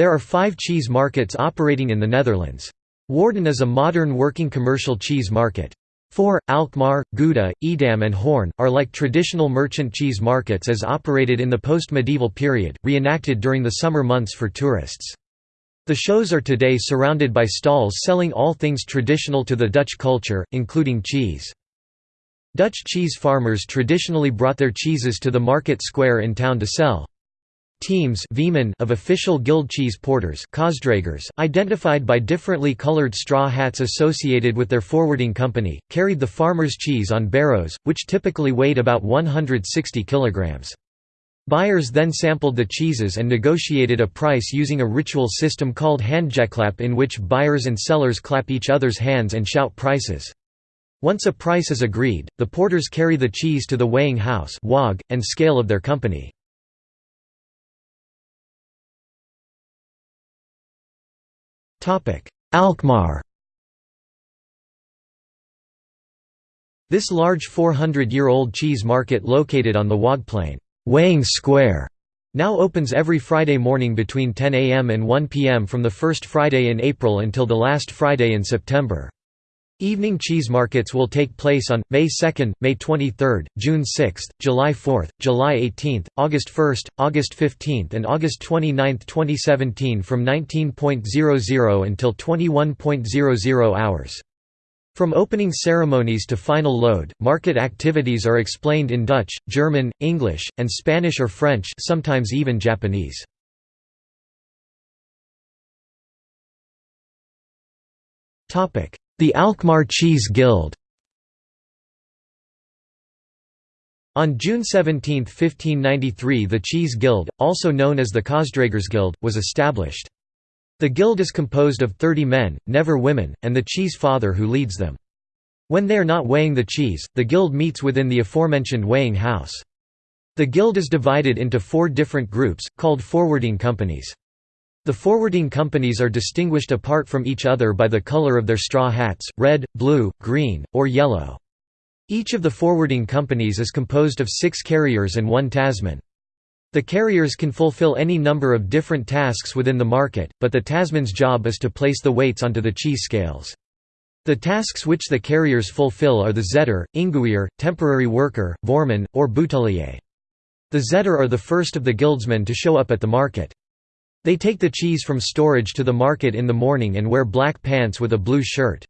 There are five cheese markets operating in the Netherlands. Woerden is a modern working commercial cheese market. Four, Alkmaar, Gouda, Edam and Hoorn, are like traditional merchant cheese markets as operated in the post-medieval period, reenacted during the summer months for tourists. The shows are today surrounded by stalls selling all things traditional to the Dutch culture, including cheese. Dutch cheese farmers traditionally brought their cheeses to the market square in town to sell. Teams of official guild cheese porters identified by differently colored straw hats associated with their forwarding company, carried the farmer's cheese on barrows, which typically weighed about 160 kilograms. Buyers then sampled the cheeses and negotiated a price using a ritual system called handjeklap in which buyers and sellers clap each other's hands and shout prices. Once a price is agreed, the porters carry the cheese to the weighing house and scale of their company. Alkmaar This large 400-year-old cheese market located on the Waagplein weighing square", now opens every Friday morning between 10 am and 1 pm from the first Friday in April until the last Friday in September. Evening cheese markets will take place on, May 2, May 23, June 6, July 4, July 18, August 1, August 15 and August 29, 2017 from 19.00 until 21.00 hours. From opening ceremonies to final load, market activities are explained in Dutch, German, English, and Spanish or French sometimes even Japanese. Topic: the Alkmaar Cheese Guild On June 17, 1593 the Cheese Guild, also known as the Guild, was established. The guild is composed of 30 men, never women, and the cheese father who leads them. When they are not weighing the cheese, the guild meets within the aforementioned weighing house. The guild is divided into four different groups, called forwarding companies. The forwarding companies are distinguished apart from each other by the color of their straw hats, red, blue, green, or yellow. Each of the forwarding companies is composed of six carriers and one tasman. The carriers can fulfill any number of different tasks within the market, but the tasman's job is to place the weights onto the cheese scales. The tasks which the carriers fulfill are the zetter, inguier, temporary worker, voorman, or boutelier. The zetter are the first of the guildsmen to show up at the market. They take the cheese from storage to the market in the morning and wear black pants with a blue shirt.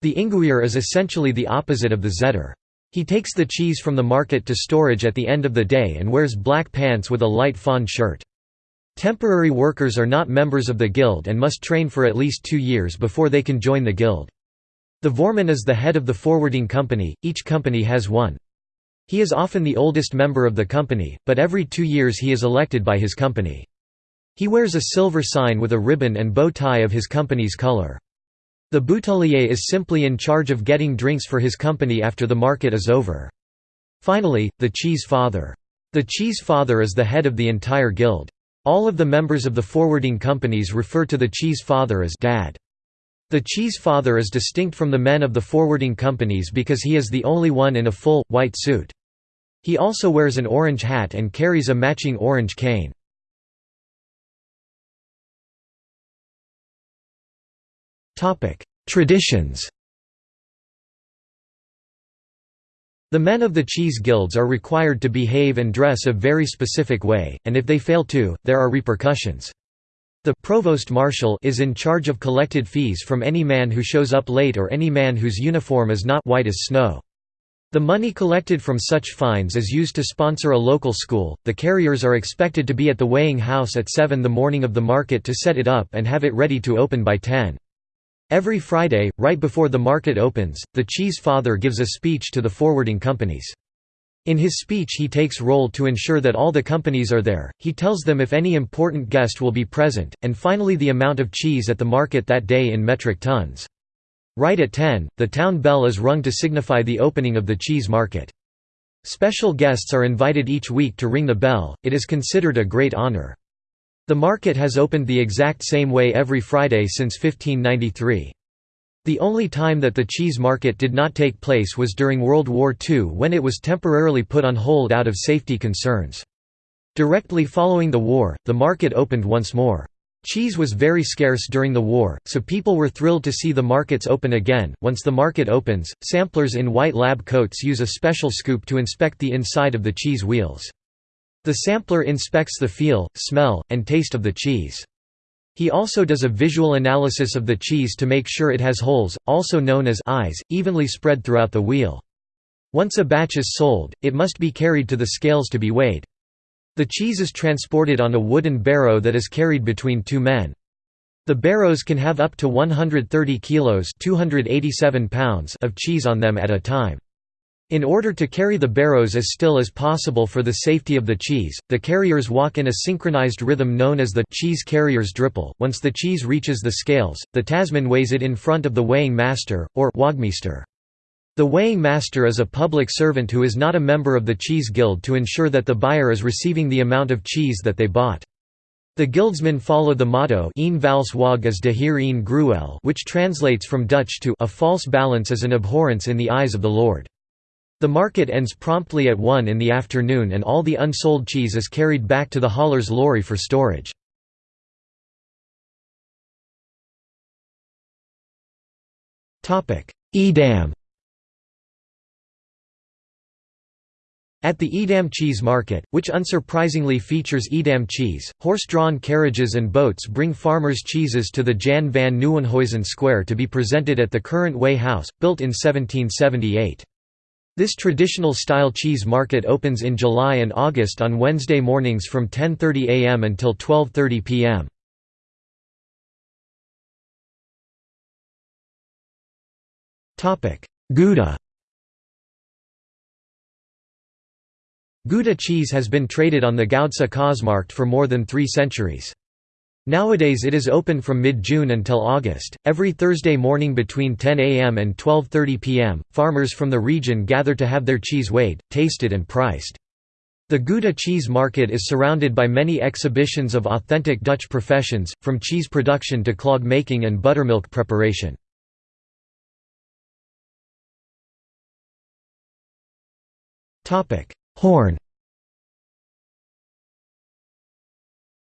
The inguier is essentially the opposite of the zetter. He takes the cheese from the market to storage at the end of the day and wears black pants with a light fawn shirt. Temporary workers are not members of the guild and must train for at least two years before they can join the guild. The voorman is the head of the forwarding company, each company has one. He is often the oldest member of the company, but every two years he is elected by his company. He wears a silver sign with a ribbon and bow tie of his company's color. The boutelier is simply in charge of getting drinks for his company after the market is over. Finally, the cheese father. The cheese father is the head of the entire guild. All of the members of the forwarding companies refer to the cheese father as dad. The cheese father is distinct from the men of the forwarding companies because he is the only one in a full, white suit. He also wears an orange hat and carries a matching orange cane. Traditions The men of the cheese guilds are required to behave and dress a very specific way, and if they fail to, there are repercussions. The provost marshal is in charge of collected fees from any man who shows up late or any man whose uniform is not white as snow. The money collected from such fines is used to sponsor a local school. The carriers are expected to be at the weighing house at 7 the morning of the market to set it up and have it ready to open by 10. Every Friday, right before the market opens, the cheese father gives a speech to the forwarding companies. In his speech he takes roll to ensure that all the companies are there, he tells them if any important guest will be present, and finally the amount of cheese at the market that day in metric tons. Right at 10, the town bell is rung to signify the opening of the cheese market. Special guests are invited each week to ring the bell, it is considered a great honor. The market has opened the exact same way every Friday since 1593. The only time that the cheese market did not take place was during World War II when it was temporarily put on hold out of safety concerns. Directly following the war, the market opened once more. Cheese was very scarce during the war, so people were thrilled to see the markets open again. Once the market opens, samplers in white lab coats use a special scoop to inspect the inside of the cheese wheels. The sampler inspects the feel, smell, and taste of the cheese. He also does a visual analysis of the cheese to make sure it has holes, also known as eyes, evenly spread throughout the wheel. Once a batch is sold, it must be carried to the scales to be weighed. The cheese is transported on a wooden barrow that is carried between two men. The barrows can have up to 130 kilos 287 pounds of cheese on them at a time. In order to carry the barrows as still as possible for the safety of the cheese, the carriers walk in a synchronized rhythm known as the cheese carrier's dripple. Once the cheese reaches the scales, the tasman weighs it in front of the weighing master, or waagmeester. The weighing master is a public servant who is not a member of the cheese guild to ensure that the buyer is receiving the amount of cheese that they bought. The guildsmen follow the motto een vals wag is de heer een gruwel which translates from Dutch to a false balance is an abhorrence in the eyes of the Lord. The market ends promptly at 1 in the afternoon and all the unsold cheese is carried back to the hauler's lorry for storage. Edam At the Edam Cheese Market, which unsurprisingly features Edam cheese, horse-drawn carriages and boats bring farmers' cheeses to the Jan van Nieuwenhuizen Square to be presented at the current Weigh House, built in 1778. This traditional style cheese market opens in July and August on Wednesday mornings from 10.30 am until 12.30 pm. Gouda Gouda cheese has been traded on the Goudse Kaasmarkt for more than three centuries. Nowadays it is open from mid-June until August. Every Thursday morning between 10 a.m. and 12:30 p.m., farmers from the region gather to have their cheese weighed, tasted and priced. The Gouda cheese market is surrounded by many exhibitions of authentic Dutch professions, from cheese production to clog making and buttermilk preparation. Hoorn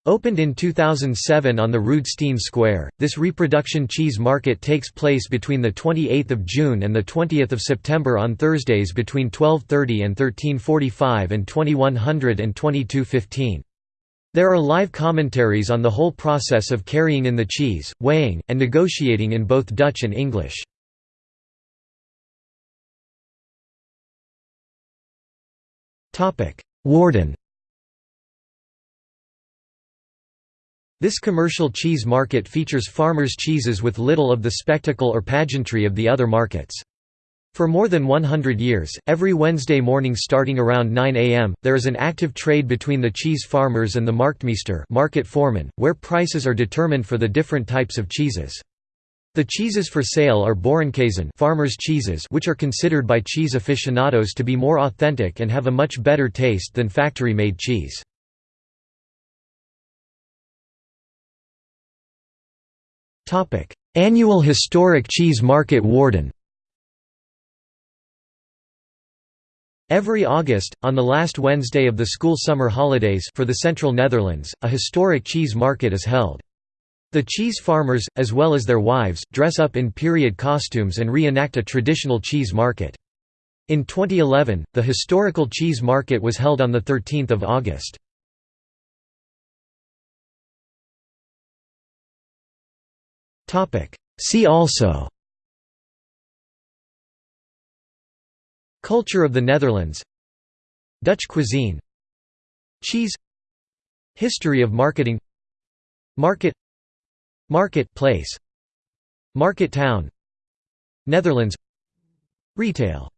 Opened in 2007 on the Rode Steen Square, this reproduction cheese market takes place between 28 June and 20 September on Thursdays between 12.30 and 13.45 and 2100 and 22.15. There are live commentaries on the whole process of carrying in the cheese, weighing, and negotiating in both Dutch and English. Woerden This commercial cheese market features farmers' cheeses with little of the spectacle or pageantry of the other markets. For more than 100 years, every Wednesday morning starting around 9 am, there is an active trade between the cheese farmers and the marktmeester market foreman, where prices are determined for the different types of cheeses. The cheeses for sale are Boerenkäsen farmers' cheeses which are considered by cheese aficionados to be more authentic and have a much better taste than factory-made cheese. Annual Historic Cheese Market Woerden. Every August, on the last Wednesday of the school summer holidays for the Central Netherlands, a historic cheese market is held. The cheese farmers, as well as their wives, dress up in period costumes and reenact a traditional cheese market. In 2011, the historical cheese market was held on 13 August. See also. Culture of the Netherlands. Dutch cuisine. Cheese. History of marketing. Market. Market place Market town. Netherlands. Retail